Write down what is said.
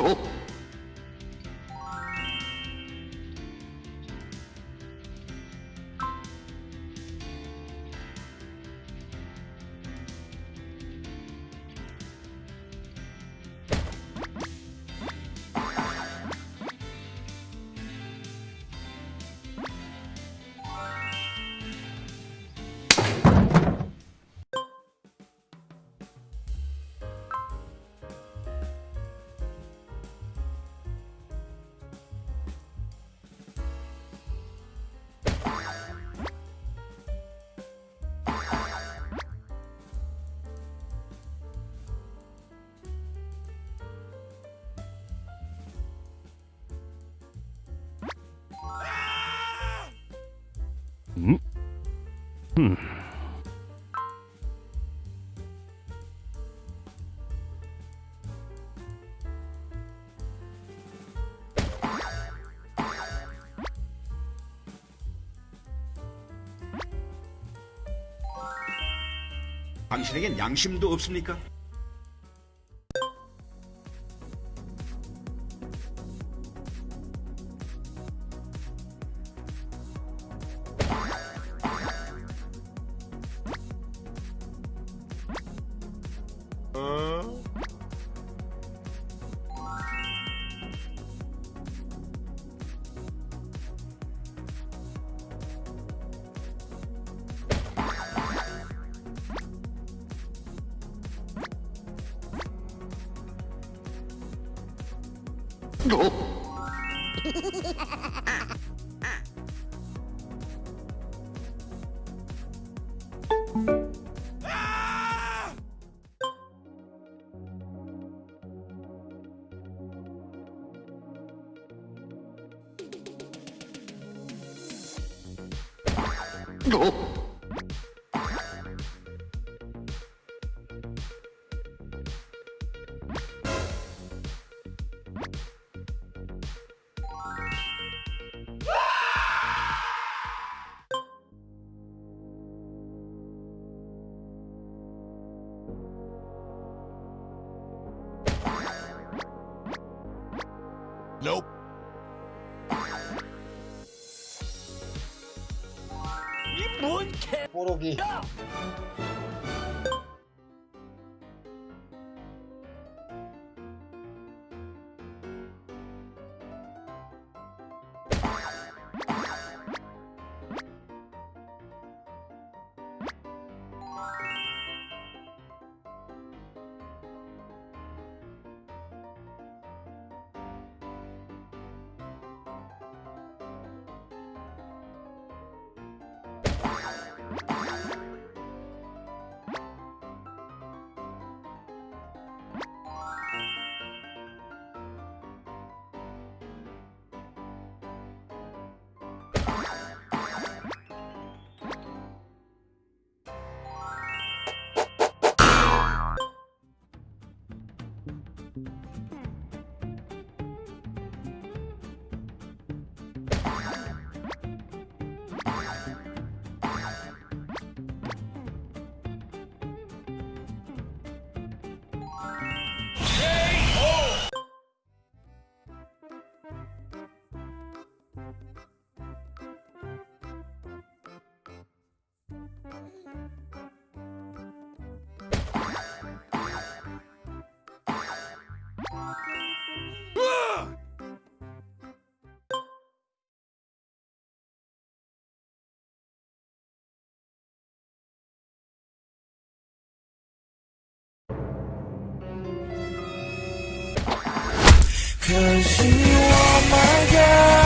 음? 당신에겐 양심도 없습니까? Oh! Nope. 뽀록이 Cause 可惜我们该。